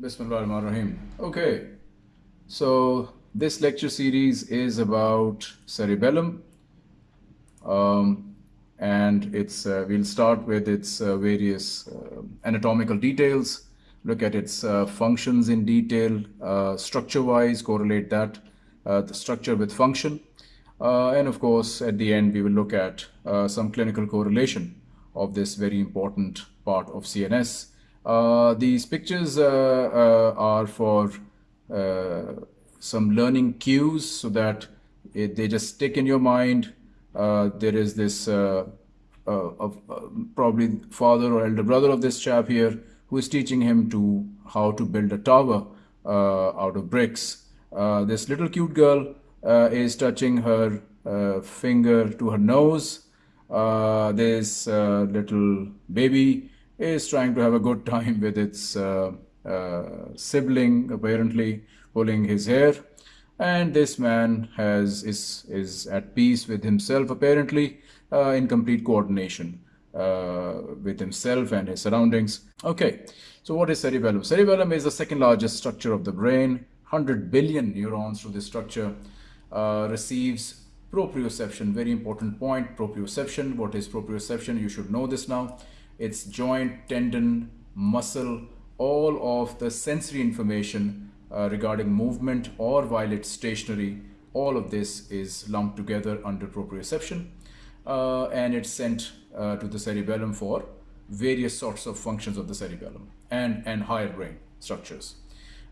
Bismillahirrahmanirrahim. Okay, so this lecture series is about cerebellum, um, and it's uh, we'll start with its uh, various uh, anatomical details, look at its uh, functions in detail, uh, structure-wise, correlate that uh, the structure with function, and of course, at the end we will look at some clinical correlation of this very important part of CNS. Uh, these pictures uh, uh, are for some learning cues so that it, they just stick in your mind. there is this probably father or elder brother of this chap here who is teaching him to how to build a tower out of bricks. this little cute girl is touching her finger to her nose. Uh, this uh, little baby is trying to have a good time with its uh, uh, sibling, apparently pulling his hair. And this man has is, is at peace with himself, apparently, uh, in complete coordination uh, with himself and his surroundings. Okay, so what is cerebellum? Cerebellum is the second largest structure of the brain. 100 billion neurons through this structure uh, receives proprioception. Very important point, proprioception. What is proprioception? You should know this now its joint, tendon, muscle, all of the sensory information uh, regarding movement or while it's stationary, all of this is lumped together under proprioception uh, and it's sent uh, to the cerebellum for various sorts of functions of the cerebellum and, and higher brain structures.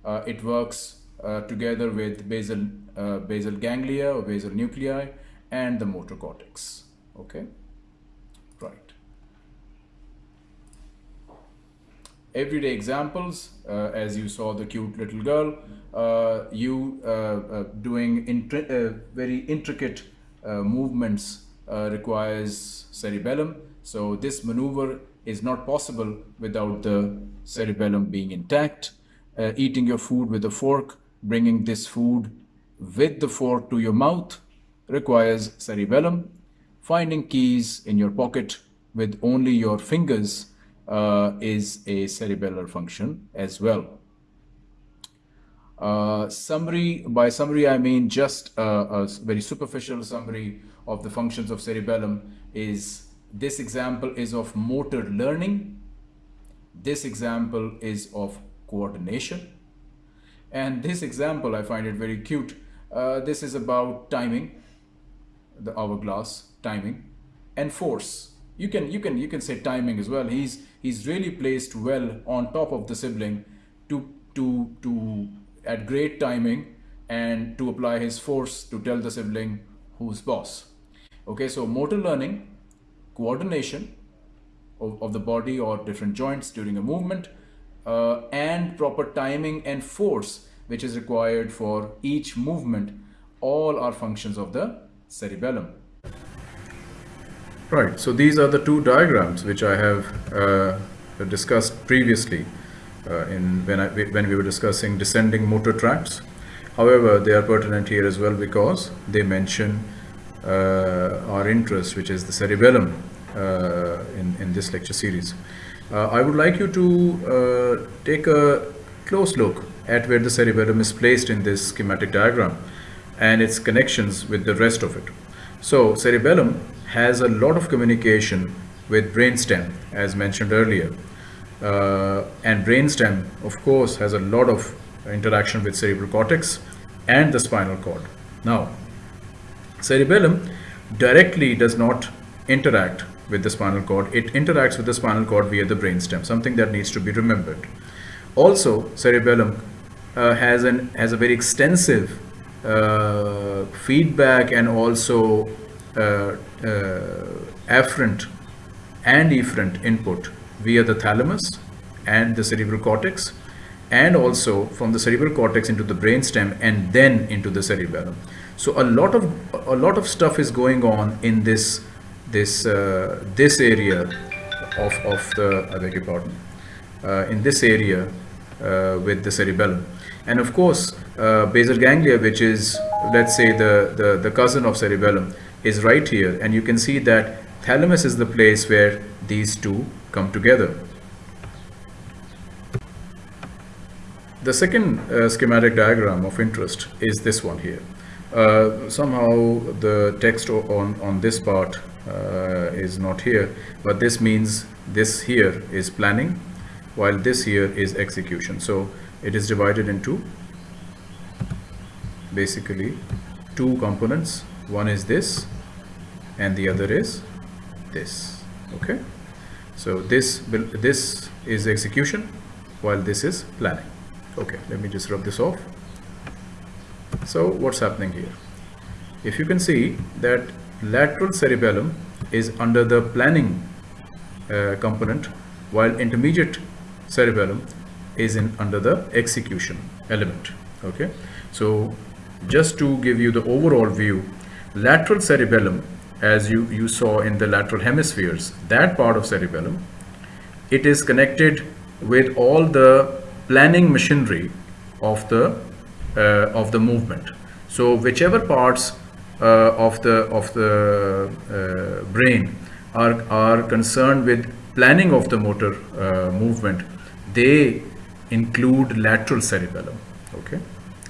Uh, it works uh, together with basal, uh, basal ganglia or basal nuclei and the motor cortex. Okay. Everyday examples, uh, as you saw the cute little girl, uh, you uh, uh doing uh, very intricate uh, movements requires cerebellum. So this maneuver is not possible without the cerebellum being intact. eating your food with a fork, bringing this food with the fork to your mouth requires cerebellum. Finding keys in your pocket with only your fingers uh, is a cerebellar function as well. Uh, summary, by summary I mean just a, a, very superficial summary of the functions of cerebellum is this example is of motor learning, this example is of coordination, and this example I find it very cute. Uh, this is about timing, the hourglass timing, and force. You can you can you can say timing as well. He's he's really placed well on top of the sibling to to to at great timing and to apply his force to tell the sibling who's boss okay so motor learning coordination of, of the body or different joints during a movement uh, and proper timing and force which is required for each movement all are functions of the cerebellum Right, so these are the two diagrams which I have uh, discussed previously uh, in when, I, when we were discussing descending motor tracts. However, they are pertinent here as well because they mention uh, our interest, which is the cerebellum uh, in, in this lecture series. Uh, I would like you to uh, take a close look at where the cerebellum is placed in this schematic diagram and its connections with the rest of it. So cerebellum has a lot of communication with brainstem as mentioned earlier. Uh, and brainstem of course has a lot of interaction with cerebral cortex and the spinal cord. Now cerebellum directly does not interact with the spinal cord. It interacts with the spinal cord via the brainstem something that needs to be remembered. Also cerebellum uh, has an has a very extensive uh, feedback and also afferent and efferent input. Via the thalamus and the cerebral cortex and also from the cerebral cortex into the brainstem and then into the cerebellum. So a lot of a lot of stuff is going on in this this uh, this area of of the I beg your pardon uh, in this area uh, with the cerebellum. And of course uh, basal ganglia which is let's say the, the the cousin of cerebellum is right here and you can see that thalamus is the place where these two come together. the second uh, schematic diagram of interest is this one here. Uh, somehow the text on, on this part uh, is not here, but this means this here is planning, while this here is execution. So it is divided into basically two components. One is this and the other is this. Okay. So this this is execution while this is planning. Okay, let me just rub this off. So what's happening here? If you can see that lateral cerebellum is under the planning uh, component while intermediate cerebellum is in under the execution element okay so just to give you the overall view lateral cerebellum as you you saw in the lateral hemispheres that part of cerebellum it is connected with all the planning machinery of the uh, of the movement. So whichever parts uh, of the of the uh, brain are are concerned with planning of the motor uh, movement they include lateral cerebellum okay?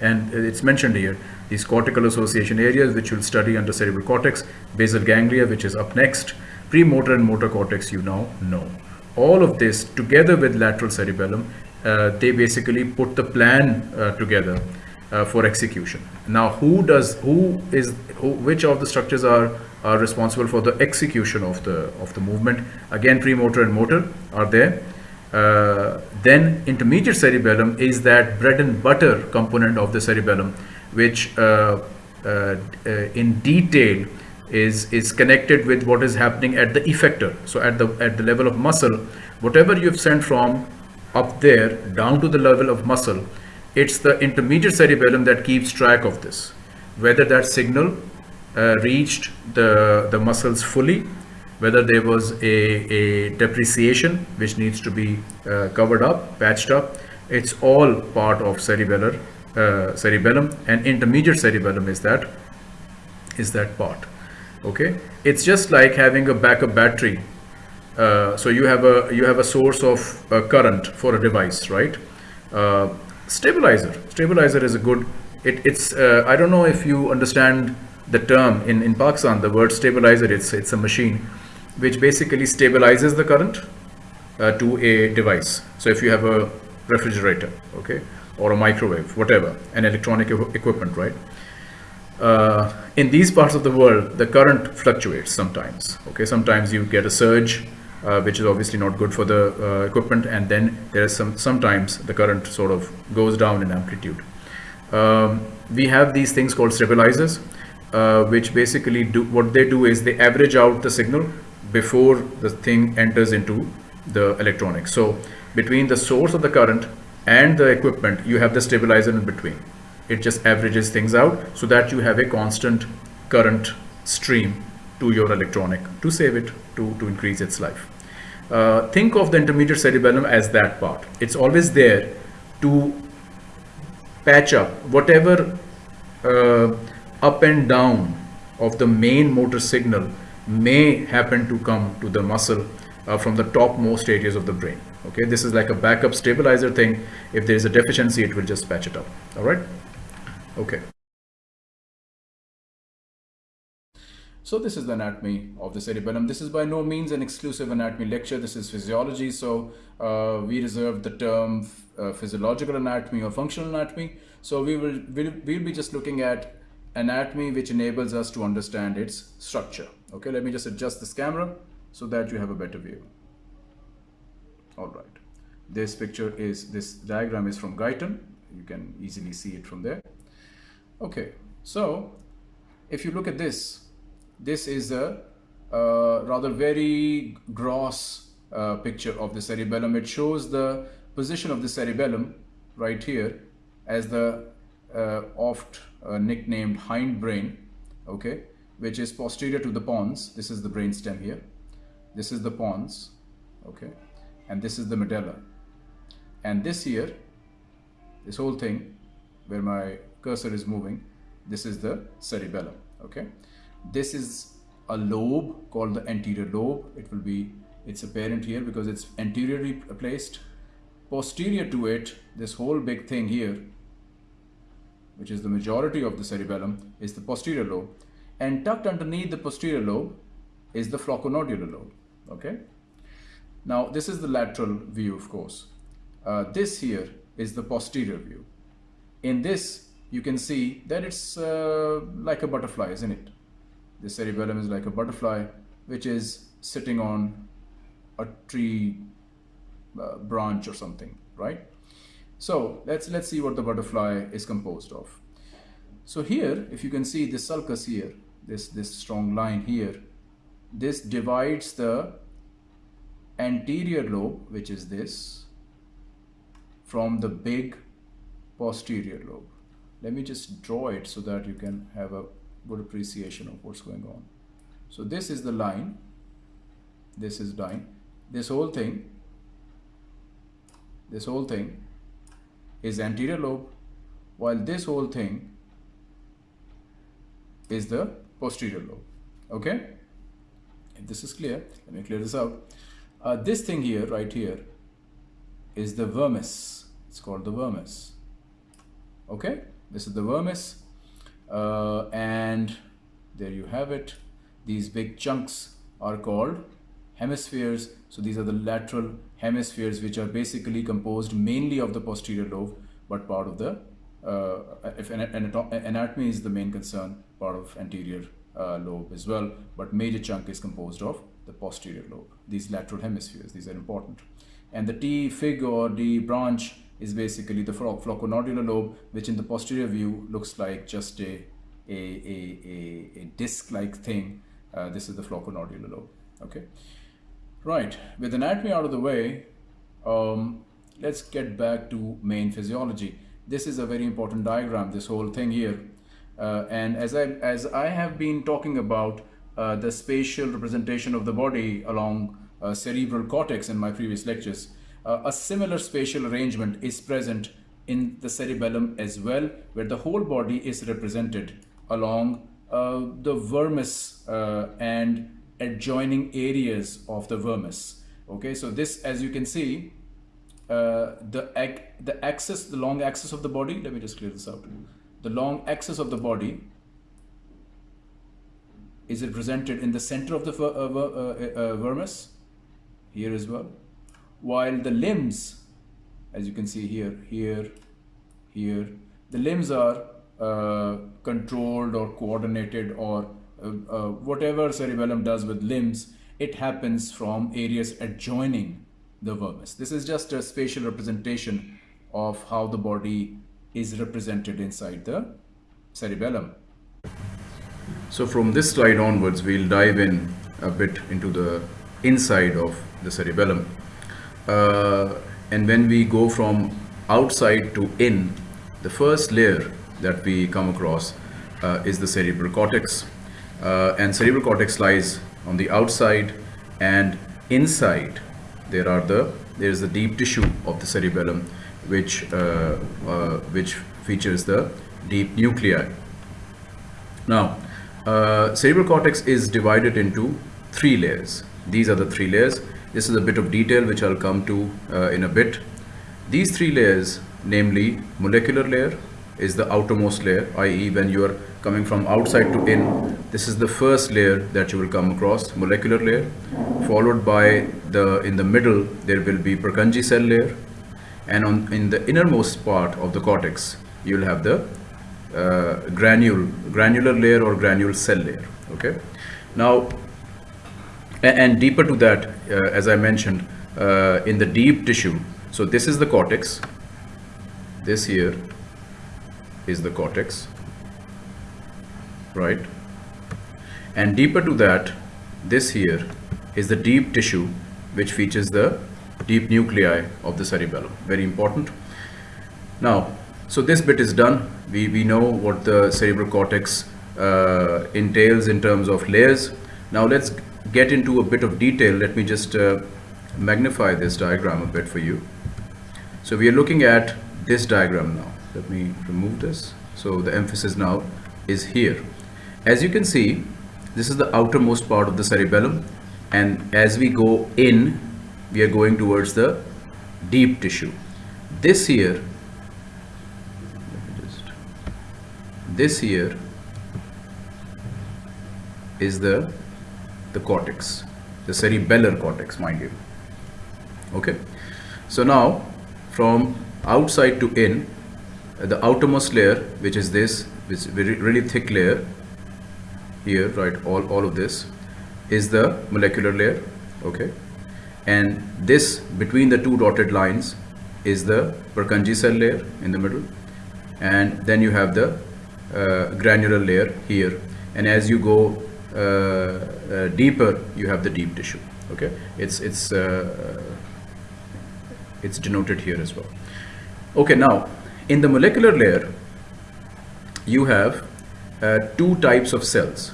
And it's mentioned here these cortical association areas which you'll study under cerebral cortex basal ganglia which is up next premotor and motor cortex you now know. All of this together with lateral cerebellum uh, they basically put the plan uh, together uh, for execution. Now who does who is who, which of the structures are are responsible for the execution of the of the movement? Again premotor and motor are there. Uh, then intermediate cerebellum is that bread and butter component of the cerebellum, which uh, uh, uh, in detail is is connected with what is happening at the effector. So at the at the level of muscle, whatever you've sent from up there down to the level of muscle, it's the intermediate cerebellum that keeps track of this, whether that signal uh, reached the the muscles fully whether there was a, a depreciation which needs to be uh, covered up, patched up. It's all part of cerebellar, uh, cerebellum and intermediate cerebellum is that is that part. Okay, it's just like having a backup battery. Uh, so you have a you have a source of uh, current for a device, right? Uh, stabilizer. Stabilizer is a good. It, it's uh, I don't know if you understand the term in in Pakistan. The word stabilizer. It's it's a machine which basically stabilizes the current to a device. So if you have a refrigerator, okay, or a microwave, whatever, an electronic equipment, right? Uh, in these parts of the world, the current fluctuates sometimes. Okay, sometimes you get a surge, uh, which is obviously not good for the uh, equipment, and then there is some sometimes the current sort of goes down in amplitude. Um, we have these things called stabilizers, uh, which basically do what they do is they average out the signal before the thing enters into the electronics. So between the source of the current and the equipment, you have the stabilizer in between. It just averages things out so that you have a constant current stream to your electronic to save it, to, to increase its life. Uh, think of the intermediate cerebellum as that part. It's always there to patch up whatever uh, up and down of the main motor signal may happen to come to the muscle uh, from the topmost areas of the brain. Okay, this is like a backup stabilizer thing. If there is a deficiency, it will just patch it up. All right. Okay. So this is the anatomy of the cerebellum. This is by no means an exclusive anatomy lecture. This is physiology. So uh, we reserve the term uh, physiological anatomy or functional anatomy. So we will we'll, we'll be just looking at anatomy which enables us to understand its structure. Okay, let me just adjust this camera so that you have a better view. All right. This picture is, this diagram is from Guyton. You can easily see it from there. Okay, so if you look at this, this is a uh, rather very gross uh, picture of the cerebellum. It shows the position of the cerebellum right here as the uh, oft uh, nicknamed hindbrain, okay, which is posterior to the pons. This is the brain stem here. This is the pons, okay, and this is the medulla. And this here, this whole thing, where my cursor is moving, this is the cerebellum, okay. This is a lobe called the anterior lobe. It will be, it's apparent here because it's anteriorly placed posterior to it, this whole big thing here, which is the majority of the cerebellum, is the posterior lobe. And tucked underneath the posterior lobe is the flocculonodular lobe. Okay. Now, this is the lateral view, of course. Uh, this here is the posterior view. In this, you can see that it's uh, like a butterfly, isn't it? The cerebellum is like a butterfly, which is sitting on a tree uh, branch or something, right? So let's let's see what the butterfly is composed of. So here, if you can see this sulcus here, this this strong line here, this divides the anterior lobe, which is this, from the big posterior lobe. Let me just draw it so that you can have a good appreciation of what's going on. So this is the line, this is line, this whole thing, this whole thing is anterior lobe, while this whole thing is the posterior lobe. Okay? If this is clear, let me clear this out. Uh, this thing here, right here, is the vermis. It's called the vermis. Okay? This is the vermis. Uh, and there you have it. These big chunks are called hemispheres. So these are the lateral hemispheres which are basically composed mainly of the posterior lobe but part of the uh, if anatomy is the main concern part of anterior uh, lobe as well but major chunk is composed of the posterior lobe. These lateral hemispheres these are important. And the T fig or D branch is basically the flocculonodular lobe which in the posterior view looks like just a a, a, a, a disc like thing. Uh, this is the flocculonodular lobe. Okay. Right. With anatomy out of the way um, let's get back to main physiology. This is a very important diagram this whole thing here. Uh, and as I as I have been talking about uh, the spatial representation of the body along uh, cerebral cortex in my previous lectures. Uh, a similar spatial arrangement is present in the cerebellum as well where the whole body is represented along uh, the vermis uh, and adjoining areas of the vermis. Okay so this as you can see the the axis the long axis of the body let me just clear this out the long axis of the body is represented in the center of the uh, uh, uh, vermis? Here as well. While the limbs as you can see here here here the limbs are uh, controlled or coordinated or uh, uh, whatever cerebellum does with limbs it happens from areas adjoining the vermis. This is just a spatial representation of how the body is represented inside the cerebellum so from this slide onwards we'll dive in a bit into the inside of the cerebellum. Uh, and when we go from outside to in the first layer that we come across uh, is the cerebral cortex. Uh, and cerebral cortex lies on the outside and inside there are the there is the deep tissue of the cerebellum which uh, uh, which features the deep nuclei. Now uh, cerebral cortex is divided into three layers. These are the three layers. This is a bit of detail which I'll come to uh, in a bit. These three layers namely molecular layer is the outermost layer i.e. when you are coming from outside to in this is the first layer that you will come across molecular layer followed by the in the middle there will be Purkinje cell layer and on in the innermost part of the cortex you will have the uh, granule granular layer or granule cell layer okay? Now and, deeper to that uh, as I mentioned uh, in the deep tissue so this is the cortex this here is the cortex right? And deeper to that this here is the deep tissue which features the deep nuclei of the cerebellum very important. Now so this bit is done. We we know what the cerebral cortex uh, entails in terms of layers. Now let's get into a bit of detail. Let me just uh, magnify this diagram a bit for you. So we are looking at this diagram now. Let me remove this. So the emphasis now is here. As you can see this is the outermost part of the cerebellum. And as we go in we are going towards the deep tissue. This here, just, this here is the the cortex, the cerebellar cortex, mind you. Okay, so now from outside to in, the outermost layer, which is this, which is very really thick layer here, right? All all of this is the molecular layer. Okay, and this between the two dotted lines is the Purkinje cell layer in the middle, and then you have the uh, granular layer here, and as you go uh, uh, deeper you have the deep tissue okay? It's it's uh, it's denoted here as well. Okay now in the molecular layer you have uh, two types of cells.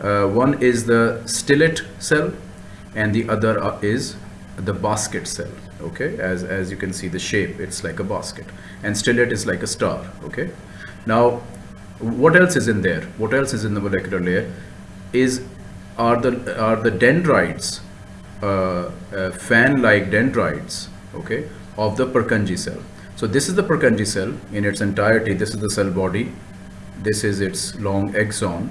Uh, one is the stellate cell and the other uh, is the basket cell okay? As as you can see the shape it's like a basket. And stellate is like a star okay? Now what else is in there? What else is in the molecular layer? Is are the are the dendrites uh, uh, fan-like dendrites okay of the Purkinje cell. So this is the Purkinje cell in its entirety. This is the cell body. This is its long axon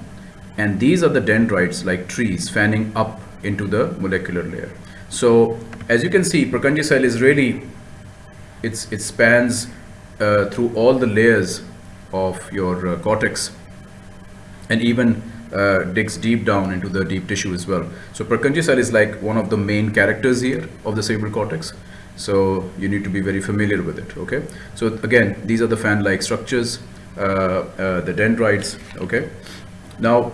and these are the dendrites like trees fanning up into the molecular layer. So as you can see Purkinje cell is really it's it spans uh, through all the layers of your uh, cortex and even uh, digs deep down into the deep tissue as well. So Purkinje cell is like one of the main characters here of the cerebral cortex. So you need to be very familiar with it. Okay. So again, these are the fan-like structures, uh, uh, the dendrites. Okay. Now,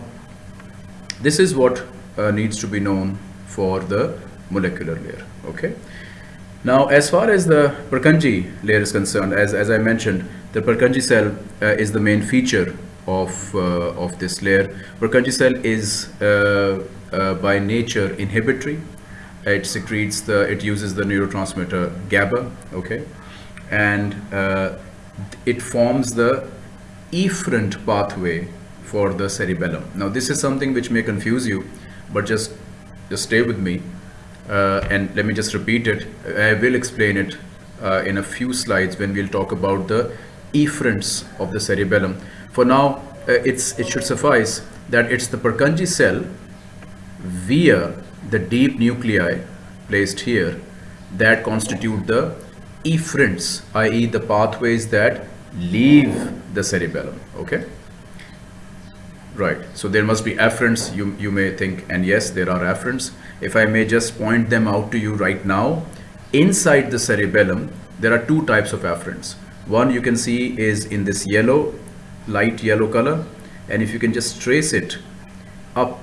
this is what uh, needs to be known for the molecular layer. Okay. Now, as far as the Purkinje layer is concerned, as, as I mentioned, the Purkinje cell uh, is the main feature of, uh, of this layer. Purkinje cell is uh, uh, by nature inhibitory. It secretes the, it uses the neurotransmitter GABA, okay? And it forms the efferent pathway for the cerebellum. Now this is something which may confuse you, but just, just stay with me. Uh, and let me just repeat it. I will explain it uh, in a few slides when we'll talk about the efferents of the cerebellum. For now, uh, it's, it should suffice that it's the Purkinje cell via the deep nuclei placed here that constitute the efferents, i.e. the pathways that leave the cerebellum, okay? Right, so there must be afferents, you, you may think, and yes, there are afferents. If I may just point them out to you right now, inside the cerebellum, there are two types of afferents. One you can see is in this yellow light yellow color. And if you can just trace it up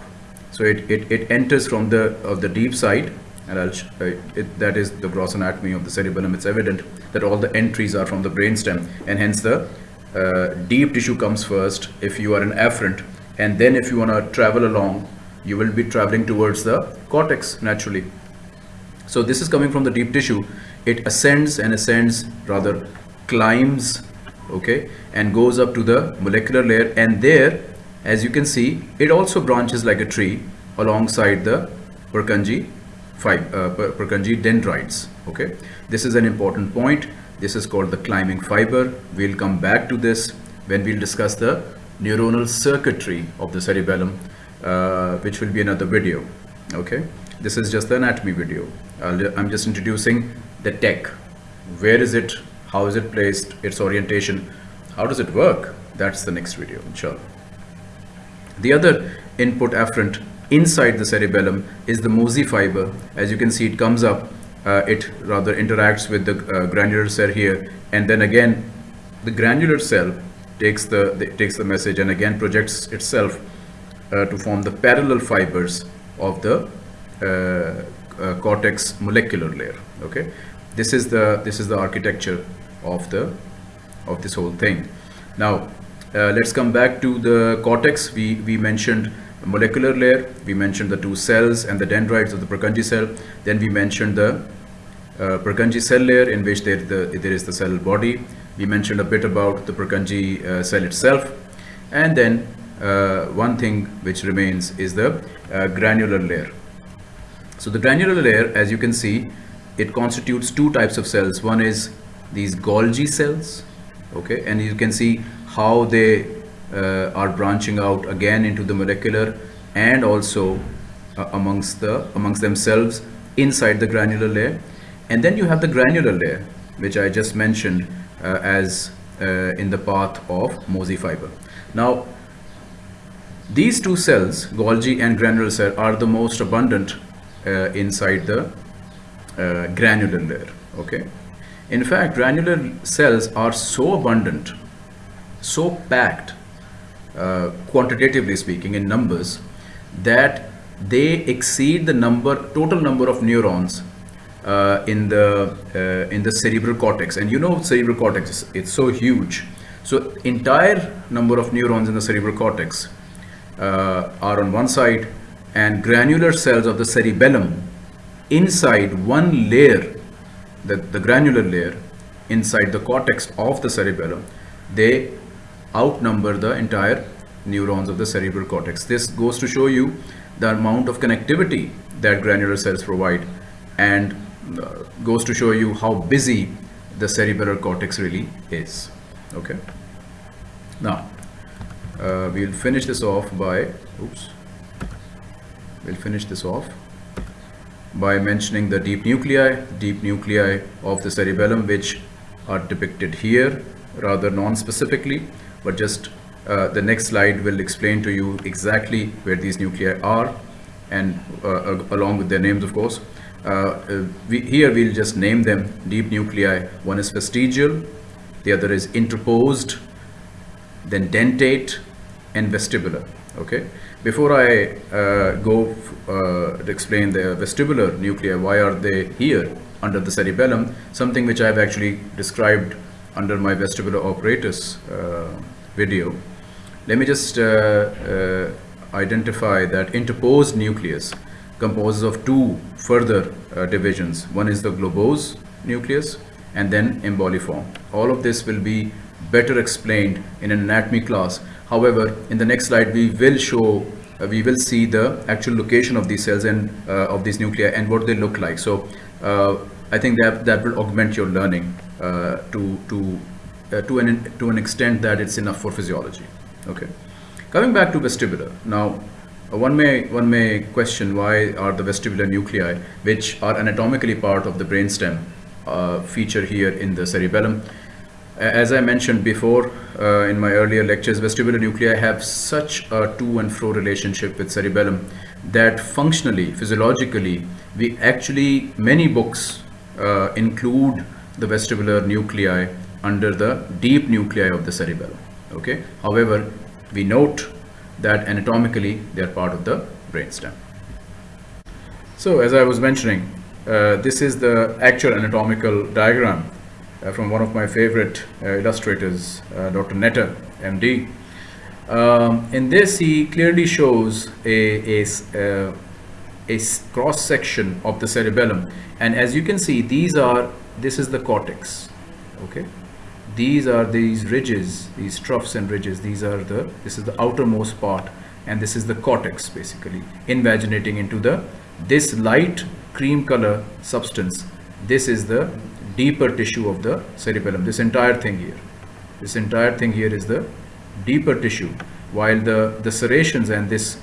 so it, it, it enters from the of the deep side. And I'll, uh, it, that is the gross anatomy of the cerebellum. It's evident that all the entries are from the brainstem and hence the uh, deep tissue comes first if you are an afferent. And then if you want to travel along you will be traveling towards the cortex naturally. So this is coming from the deep tissue. It ascends and ascends rather climbs okay and goes up to the molecular layer. And there as you can see it also branches like a tree alongside the Purkinje five uh, Purkinje dendrites okay. This is an important point. This is called the climbing fiber. We'll come back to this when we'll discuss the neuronal circuitry of the cerebellum uh, which will be another video okay. This is just the anatomy video. I'm just introducing the tech. Where is it how is it placed? Its orientation? How does it work? That's the next video inshallah. The other input afferent inside the cerebellum is the mossy fiber. As you can see it comes up uh, it rather interacts with the uh, granular cell here and then again the granular cell takes the, the takes the message and again projects itself uh, to form the parallel fibers of the uh, uh, cortex molecular layer okay? This is the this is the architecture of the of this whole thing. Now uh, let's come back to the cortex. We we mentioned molecular layer we mentioned the two cells and the dendrites of the Purkinje cell. Then we mentioned the uh, Purkinje cell layer in which there, the, there is the cell body. We mentioned a bit about the Purkinje uh, cell itself. And then uh, one thing which remains is the uh, granular layer. So the granular layer as you can see it constitutes two types of cells. One is these Golgi cells, okay, and you can see how they uh, are branching out again into the molecular and also uh, amongst the amongst themselves inside the granular layer. And then you have the granular layer, which I just mentioned uh, as uh, in the path of mossy fiber. Now, these two cells, Golgi and granular cell, are the most abundant uh, inside the uh, granular layer. Okay. In fact, granular cells are so abundant, so packed, uh, quantitatively speaking, in numbers, that they exceed the number, total number of neurons uh, in the uh, in the cerebral cortex. And you know, cerebral cortex it's so huge. So entire number of neurons in the cerebral cortex uh, are on one side, and granular cells of the cerebellum inside one layer the, the granular layer inside the cortex of the cerebellum, they outnumber the entire neurons of the cerebral cortex. This goes to show you the amount of connectivity that granular cells provide and uh, goes to show you how busy the cerebral cortex really is. Okay. Now, uh, we'll finish this off by, oops, we'll finish this off by mentioning the deep nuclei, deep nuclei of the cerebellum, which are depicted here rather non-specifically, but just uh, the next slide will explain to you exactly where these nuclei are and uh, along with their names, of course. Uh, uh, we, here we'll just name them deep nuclei. One is fastigial, the other is interposed, then dentate and vestibular. Okay. Before I uh, go uh, to explain the vestibular nuclei, why are they here under the cerebellum, something which I have actually described under my vestibular apparatus uh, video. Let me just uh, uh, identify that interposed nucleus composes of two further uh, divisions. One is the globose nucleus and then emboliform. All of this will be better explained in an anatomy class However, in the next slide, we will show, uh, we will see the actual location of these cells and uh, of these nuclei and what they look like. So uh, I think that that will augment your learning uh, to to uh, to an to an extent that it's enough for physiology. Okay. Coming back to vestibular now. Uh, one may one may question why are the vestibular nuclei, which are anatomically part of the brainstem, feature here in the cerebellum. As I mentioned before uh, in my earlier lectures, vestibular nuclei have such a to and fro relationship with cerebellum that functionally, physiologically, we actually, many books uh, include the vestibular nuclei under the deep nuclei of the cerebellum. Okay. However, we note that anatomically they are part of the brainstem. So as I was mentioning, uh, this is the actual anatomical diagram uh, from one of my favorite uh, illustrators, uh, Dr. Netter, MD. Um, in this, he clearly shows a, a, a cross section of the cerebellum. And as you can see, these are, this is the cortex, okay? These are these ridges, these troughs and ridges. These are the, this is the outermost part and this is the cortex basically invaginating into the, this light cream color substance. This is the deeper tissue of the cerebellum. This entire thing here. This entire thing here is the deeper tissue. While the the serrations and this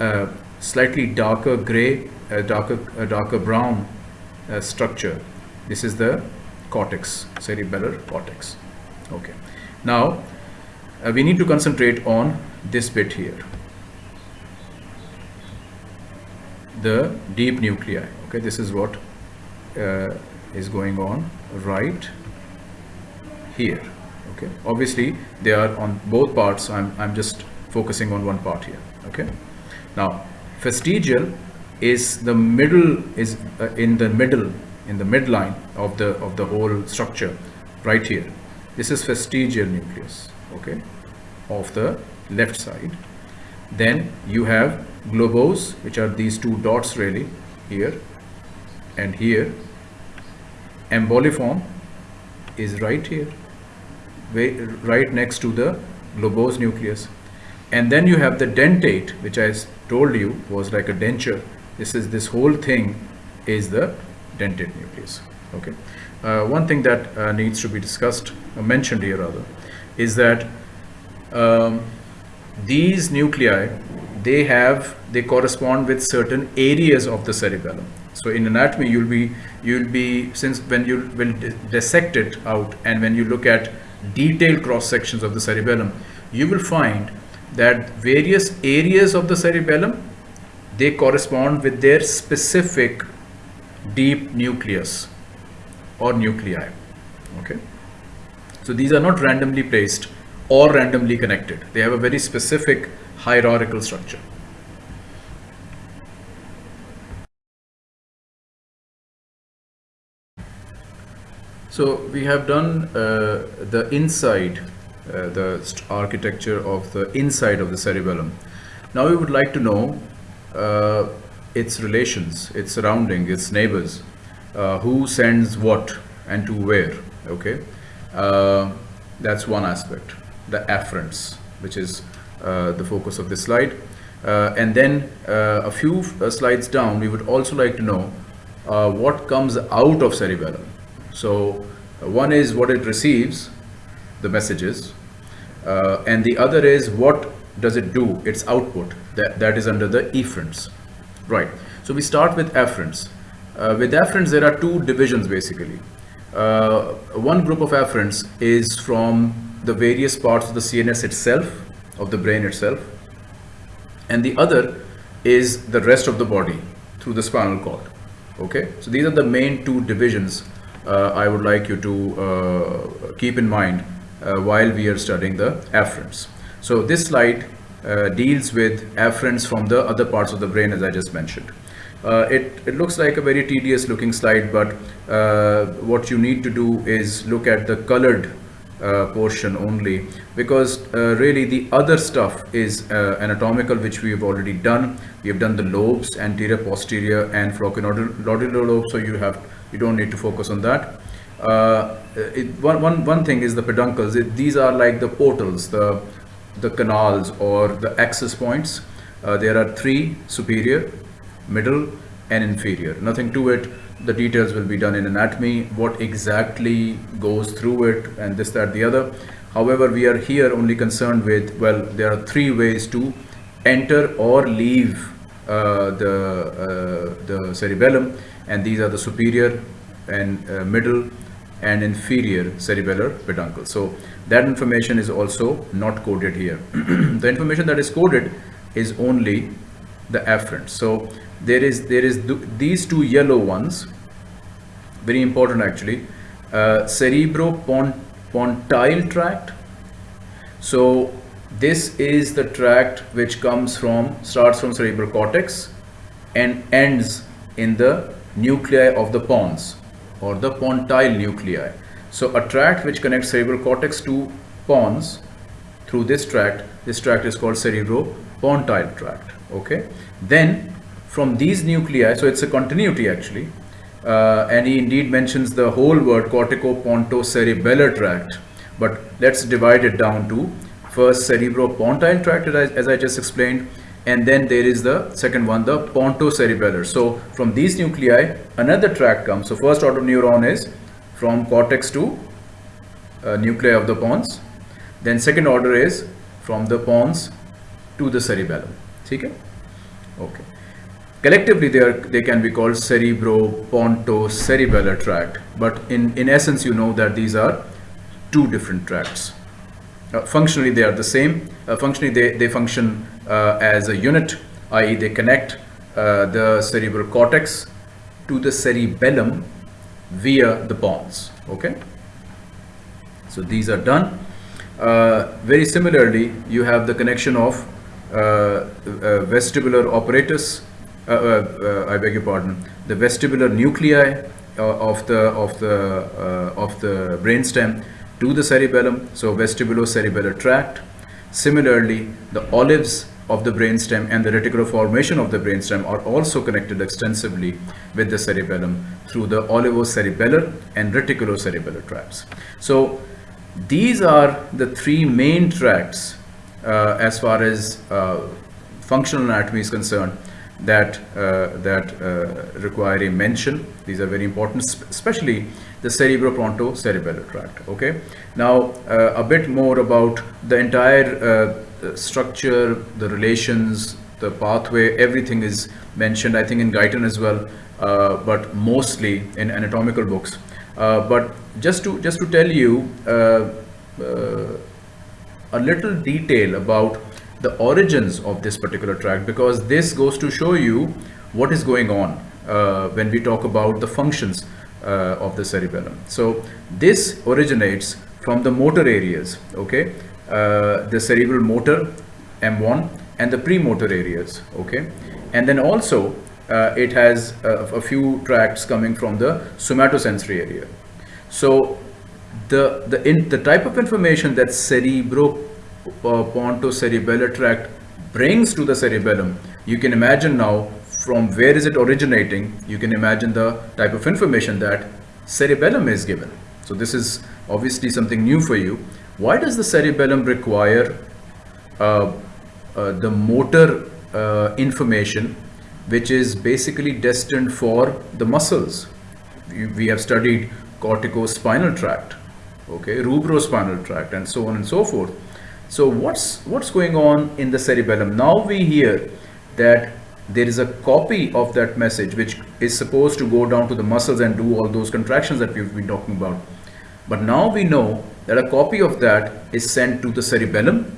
uh, slightly darker gray uh, darker uh, darker brown uh, structure this is the cortex cerebellar cortex. Okay. Now uh, we need to concentrate on this bit here. The deep nuclei. Okay this is what uh, is going on right here okay? Obviously they are on both parts. I'm, I'm just focusing on one part here okay? Now fastigial is the middle is uh, in the middle in the midline of the of the whole structure right here. This is fastigial nucleus okay of the left side. Then you have globose which are these two dots really here and here emboliform is right here right next to the globose nucleus and then you have the dentate which I told you was like a denture this is this whole thing is the dentate nucleus. Okay. Uh, one thing that uh, needs to be discussed, uh, mentioned here rather, is that um, these nuclei, they have, they correspond with certain areas of the cerebellum. So in anatomy, you'll be, you'll be, since when you will dissect it out and when you look at detailed cross sections of the cerebellum, you will find that various areas of the cerebellum, they correspond with their specific deep nucleus or nuclei. Okay. So these are not randomly placed or randomly connected. They have a very specific hierarchical structure. So we have done uh, the inside, uh, the architecture of the inside of the cerebellum. Now we would like to know uh, its relations, its surrounding, its neighbors, uh, who sends what and to where, okay? Uh, that's one aspect, the afferents, which is uh, the focus of this slide. and then a few slides down, we would also like to know what comes out of cerebellum. So one is what it receives, the messages, uh, and the other is what does it do, its output, that, that is under the efferents. Right, so we start with afferents. Uh, with afferents, there are two divisions basically. Uh, one group of afferents is from the various parts of the CNS itself, of the brain itself, and the other is the rest of the body through the spinal cord. Okay, so these are the main two divisions uh, I would like you to uh, keep in mind uh, while we are studying the afferents. So this slide deals with afferents from the other parts of the brain as I just mentioned. Uh, it, it looks like a very tedious looking slide, but uh, what you need to do is look at the colored uh, portion only because really the other stuff is anatomical which we have already done. We have done the lobes, anterior, posterior and flocculonodular lobe, so you have you don't need to focus on that. Uh, it, one, one, one thing is the peduncles. It, these are like the portals, the, the canals or the access points. Uh, there are three, superior, middle and inferior. Nothing to it. The details will be done in anatomy, what exactly goes through it and this, that, the other. However, we are here only concerned with, well, there are three ways to enter or leave uh, the, uh, the cerebellum and these are the superior and uh, middle and inferior cerebellar peduncle. So that information is also not coded here. the information that is coded is only the afferent. So there is there is th these two yellow ones, very important actually, uh, cerebropontine tract. So this is the tract which comes from starts from cerebral cortex and ends in the nuclei of the pons or the pontile nuclei. So a tract which connects cerebral cortex to pons through this tract, this tract is called cerebropontine tract. Okay. Then from these nuclei, so it's a continuity actually, uh, and he indeed mentions the whole word corticopontocerebellar tract, but let's divide it down to first cerebropontine tract as, I just explained, and then there is the second one the pontocerebellar. So from these nuclei another tract comes. So first order neuron is from cortex to uh, nuclei of the pons. Then second order is from the pons to the cerebellum. Okay okay collectively they are they can be called cerebro-ponto-cerebellar tract. But in in essence you know that these are two different tracts. Uh, functionally they are the same. Uh, functionally they, they function uh, as a unit i.e. they connect uh, the cerebral cortex to the cerebellum via the pons okay? So these are done. Uh, very similarly you have the connection of vestibular apparatus Uh, uh, uh, I beg your pardon the vestibular nuclei of the of the of the brainstem to the cerebellum, so vestibulocerebellar tract. Similarly, the olives of the brainstem and the reticular formation of the brainstem are also connected extensively with the cerebellum through the olivocerebellar and reticulocerebellar tracts. So these are the three main tracts uh, as far as uh, functional anatomy is concerned. That uh, that uh, require a mention. These are very important, especially the cerebropontocerebellar tract. Okay. Now uh, a bit more about the entire uh, structure, the relations, the pathway. Everything is mentioned. I think in Guyton as well, uh, but mostly in anatomical books. Uh, but just to just to tell you a little detail about the origins of this particular tract because this goes to show you what is going on uh, when we talk about the functions uh, of the cerebellum. So this originates from the motor areas, okay? Uh, the cerebral motor, M1, and the premotor areas, okay? And then also uh, it has a, a few tracts coming from the somatosensory area. So the, the, in, the type of information that cerebro uh, pontocerebellar tract brings to the cerebellum, you can imagine now from where is it originating, you can imagine the type of information that cerebellum is given. So this is obviously something new for you. Why does the cerebellum require uh, uh, the motor uh, information which is basically destined for the muscles? We, we have studied corticospinal tract, okay, rubrospinal tract and so on and so forth. So what's what's going on in the cerebellum? Now we hear that there is a copy of that message which is supposed to go down to the muscles and do all those contractions that we've been talking about. But now we know that a copy of that is sent to the cerebellum.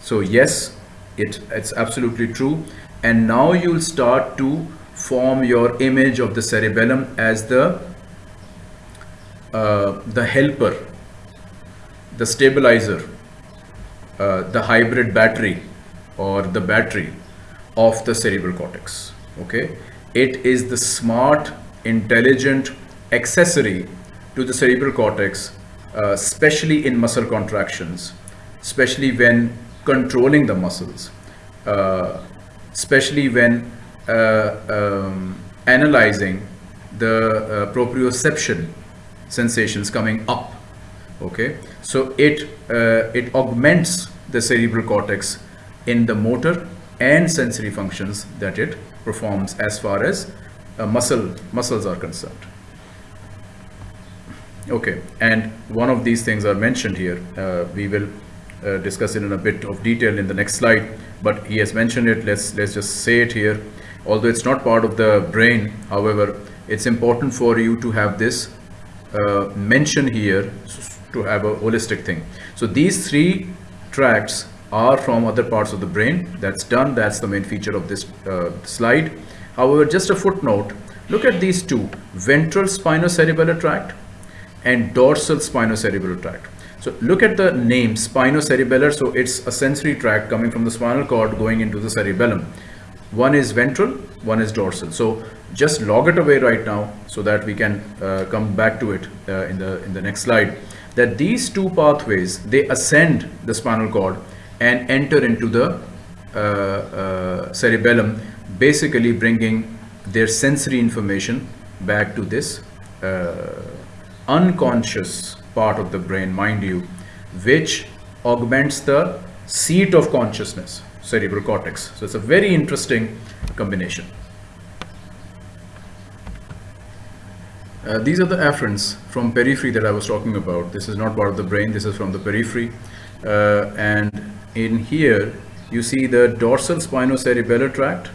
So yes, it, it's absolutely true. And now you'll start to form your image of the cerebellum as the uh, the helper, the stabilizer, uh, the hybrid battery or the battery of the cerebral cortex okay? It is the smart intelligent accessory to the cerebral cortex uh, especially in muscle contractions especially when controlling the muscles uh, especially when uh, um, analyzing the uh, proprioception sensations coming up okay? So it uh, it augments the cerebral cortex in the motor and sensory functions that it performs as far as uh, muscle muscles are concerned. Okay? And one of these things are mentioned here uh, we will uh, discuss it in a bit of detail in the next slide but he has mentioned it. Let's let's just say it here. Although it's not part of the brain however it's important for you to have this uh, mention here to have a holistic thing. So these three tracts are from other parts of the brain. That's done. That's the main feature of this uh, slide. However, just a footnote, look at these two, ventral spinocerebellar tract and dorsal spinocerebellar tract. So look at the name spinocerebellar. So it's a sensory tract coming from the spinal cord going into the cerebellum. One is ventral, one is dorsal. So just log it away right now so that we can uh, come back to it uh, in the in the next slide that these two pathways they ascend the spinal cord and enter into the uh, uh, cerebellum basically bringing their sensory information back to this uh, unconscious part of the brain mind you which augments the seat of consciousness cerebral cortex. So it's a very interesting combination Uh, these are the afferents from periphery that I was talking about. This is not part of the brain, this is from the periphery. Uh, and in here, you see the dorsal spinocerebellar tract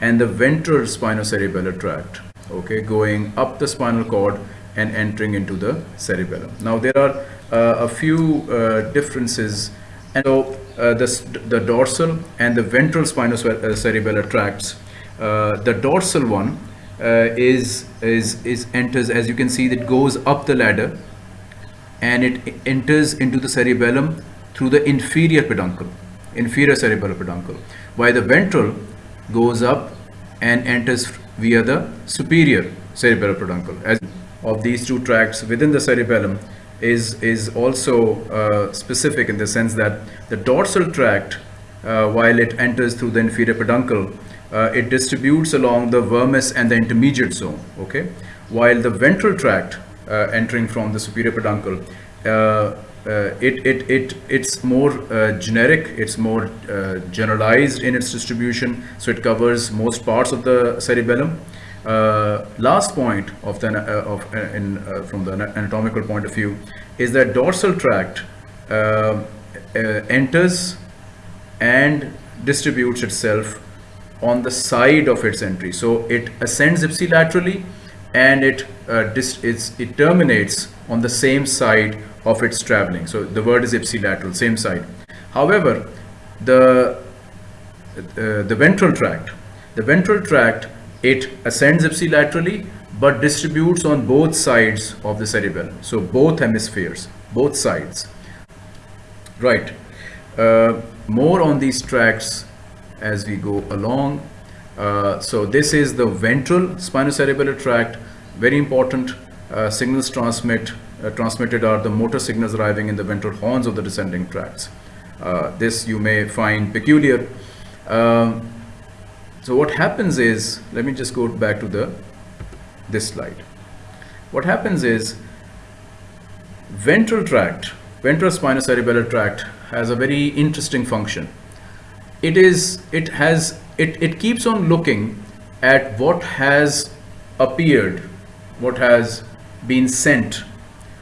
and the ventral spinocerebellar tract, okay, going up the spinal cord and entering into the cerebellum. Now there are uh, a few uh, differences and so uh, this, the dorsal and the ventral spinocerebellar tracts, uh, the dorsal one is is is enters as you can see that goes up the ladder and it enters into the cerebellum through the inferior peduncle inferior cerebellar peduncle while the ventral goes up and enters via the superior cerebellar peduncle. As of these two tracts within the cerebellum is is also uh, specific in the sense that the dorsal tract uh, while it enters through the inferior peduncle uh, it distributes along the vermis and the intermediate zone okay while the ventral tract uh, entering from the superior peduncle uh, uh, it, it, it, it's more uh, generic, it's more uh, generalized in its distribution, so it covers most parts of the cerebellum. Last point of the, of, in, from the anatomical point of view is that dorsal tract enters and distributes itself on the side of its entry. So it ascends ipsilaterally and it, it terminates on the same side of its traveling. So the word is ipsilateral, same side. However, the, uh, the ventral tract, the ventral tract, it ascends ipsilaterally but distributes on both sides of the cerebellum. So both hemispheres, both sides. Right. Uh, more on these tracts as we go along. Uh, so this is the ventral spinocerebellar tract, very important. Uh, signals transmit uh, transmitted are the motor signals arriving in the ventral horns of the descending tracts. Uh, this you may find peculiar. Um, so what happens is, let me just go back to the this slide. What happens is ventral tract, ventral spinocerebellar tract has a very interesting function. It is, it has, it, it keeps on looking at what has appeared, what has been sent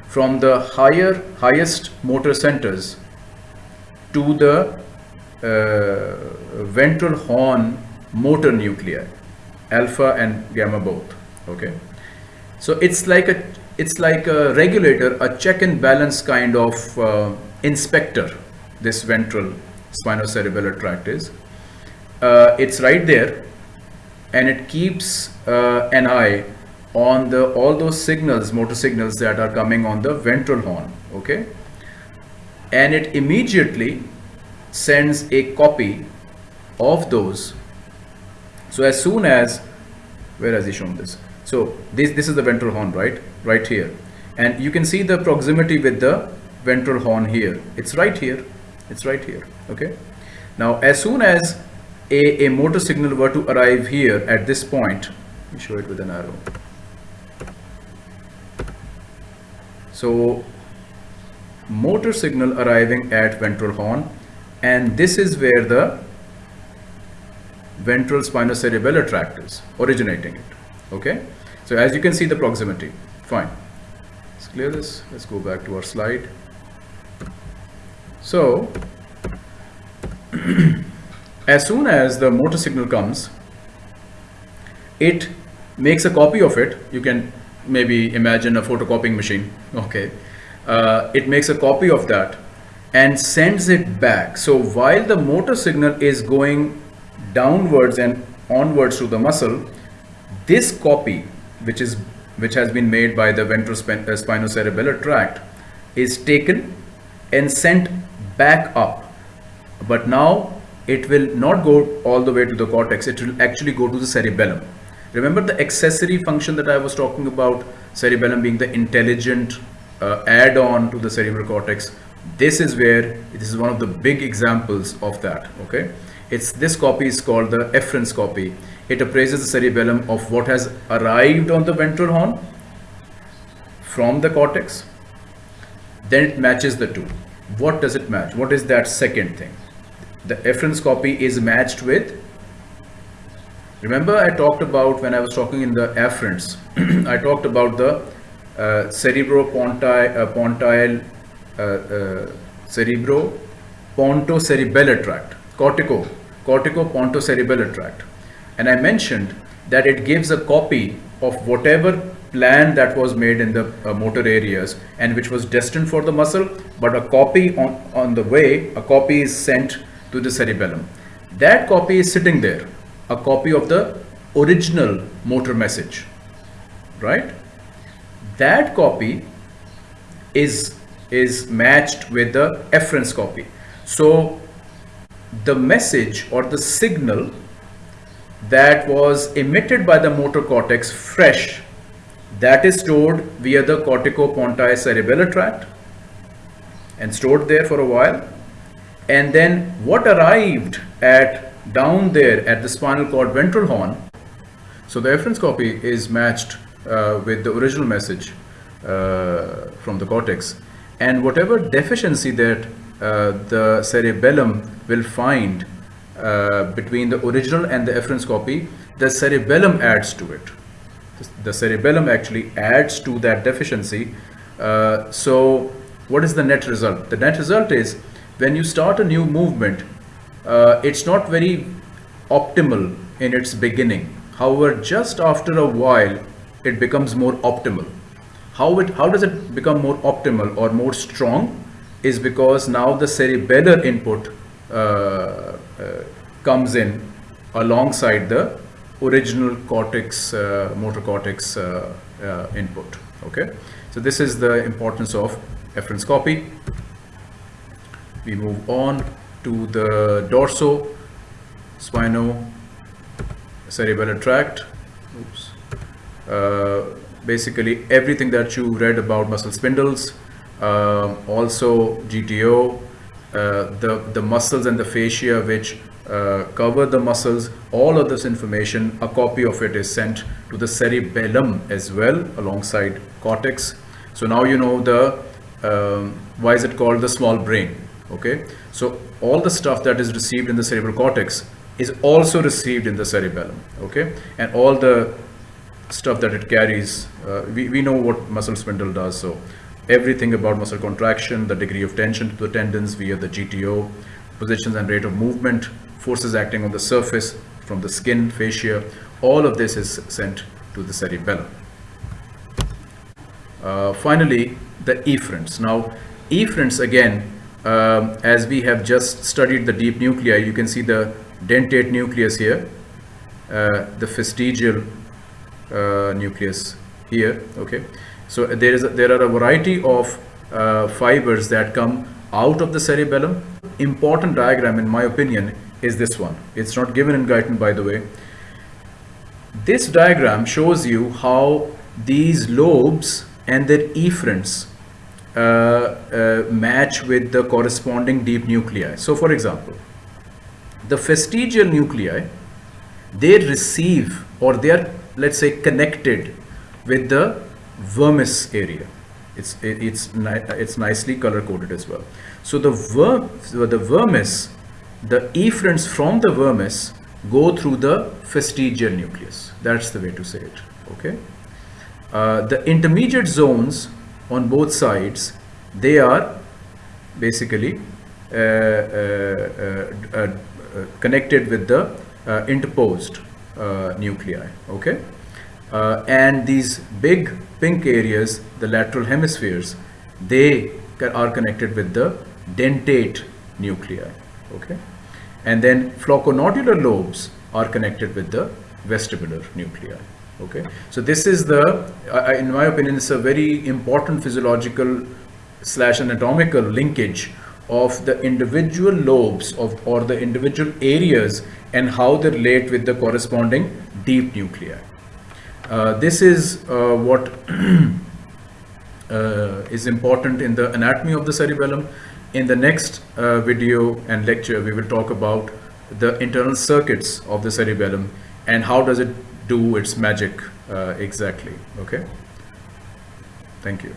from the higher highest motor centers to the uh, ventral horn motor nuclei alpha and gamma both okay? So it's like a it's like a regulator a check and balance kind of uh, inspector this ventral spinocerebellar tract is uh, it's right there and it keeps uh, an eye on the all those signals motor signals that are coming on the ventral horn okay? And it immediately sends a copy of those. So as soon as where has he shown this? So this this is the ventral horn right? Right here. And you can see the proximity with the ventral horn here. It's right here it's right here okay now as soon as a, a motor signal were to arrive here at this point let show it with an arrow So motor signal arriving at ventral horn and this is where the ventral spinocerebellar tract is originating it. Okay. So as you can see the proximity. Fine. Let's clear this. Let's go back to our slide. So as soon as the motor signal comes, it makes a copy of it. You can maybe imagine a photocopying machine. Okay. Uh, it makes a copy of that and sends it back. So while the motor signal is going downwards and onwards to the muscle this copy which is which has been made by the ventral uh, tract is taken and sent back up but now it will not go all the way to the cortex it will actually go to the cerebellum Remember the accessory function that I was talking about, cerebellum being the intelligent uh, add-on to the cerebral cortex. This is where, this is one of the big examples of that, okay? It's This copy is called the efference copy. It appraises the cerebellum of what has arrived on the ventral horn from the cortex. Then it matches the two. What does it match? What is that second thing? The efference copy is matched with Remember I talked about when I was talking in the afferents, I talked about the uh, cerebropontine uh, pontile, uh, uh, cerebro pontocerebellar tract, cortico, cortico-pontocerebellar tract. And I mentioned that it gives a copy of whatever plan that was made in the uh, motor areas and which was destined for the muscle, but a copy on, on the way, a copy is sent to the cerebellum. That copy is sitting there a copy of the original motor message, right? That copy is, is matched with the efference copy. So the message or the signal that was emitted by the motor cortex fresh that is stored via the cortico-pontine cerebellar tract and stored there for a while and then what arrived at down there at the spinal cord ventral horn. So the efference copy is matched uh, with the original message uh, from the cortex and whatever deficiency that uh, the cerebellum will find uh, between the original and the efference copy, the cerebellum adds to it. The cerebellum actually adds to that deficiency. Uh, so what is the net result? The net result is when you start a new movement, uh, it's not very optimal in its beginning. However, just after a while, it becomes more optimal. How, it, how does it become more optimal or more strong? Is because now the cerebellar input uh, uh, comes in alongside the original cortex, uh, motor cortex uh, uh, input. Okay, so this is the importance of efference copy. We move on to the dorso spino cerebellar tract. Oops. Uh, basically everything that you read about muscle spindles, uh, also GTO, uh, the, the muscles and the fascia which uh, cover the muscles, all of this information, a copy of it is sent to the cerebellum as well alongside cortex. So now you know the, um, why is it called the small brain, okay? So all the stuff that is received in the cerebral cortex is also received in the cerebellum, okay? And all the stuff that it carries, uh, we, we know what muscle spindle does, so everything about muscle contraction, the degree of tension to the tendons via the GTO, positions and rate of movement, forces acting on the surface from the skin, fascia, all of this is sent to the cerebellum. Uh, finally, the efferents. Now, efferents again, um, as we have just studied the deep nuclei, you can see the dentate nucleus here, uh, the fastigial uh, nucleus here, okay. So there is a, there are a variety of uh, fibers that come out of the cerebellum. Important diagram in my opinion is this one. It's not given in Guyton by the way. This diagram shows you how these lobes and their efferents uh, uh, match with the corresponding deep nuclei. So for example, the fastigial nuclei, they receive or they are let's say connected with the vermis area. It's, it's, it's nicely color coded as well. So the, ver, the vermis the efferents from the vermis go through the fastigial nucleus. That's the way to say it. Okay. Uh, the intermediate zones on both sides, they are basically uh, uh, uh, uh connected with the uh, interposed nuclei. Okay. and these big pink areas, the lateral hemispheres, they are connected with the dentate nuclei okay. And then flocculonodular lobes are connected with the vestibular nuclei. Okay. So this is the uh, in my opinion it's a very important physiological slash anatomical linkage of the individual lobes of or the individual areas and how they relate with the corresponding deep nuclei. Uh, this is uh, what uh, is important in the anatomy of the cerebellum in the next uh, video and lecture, we will talk about the internal circuits of the cerebellum and how does it do its magic uh, exactly. Okay. Thank you.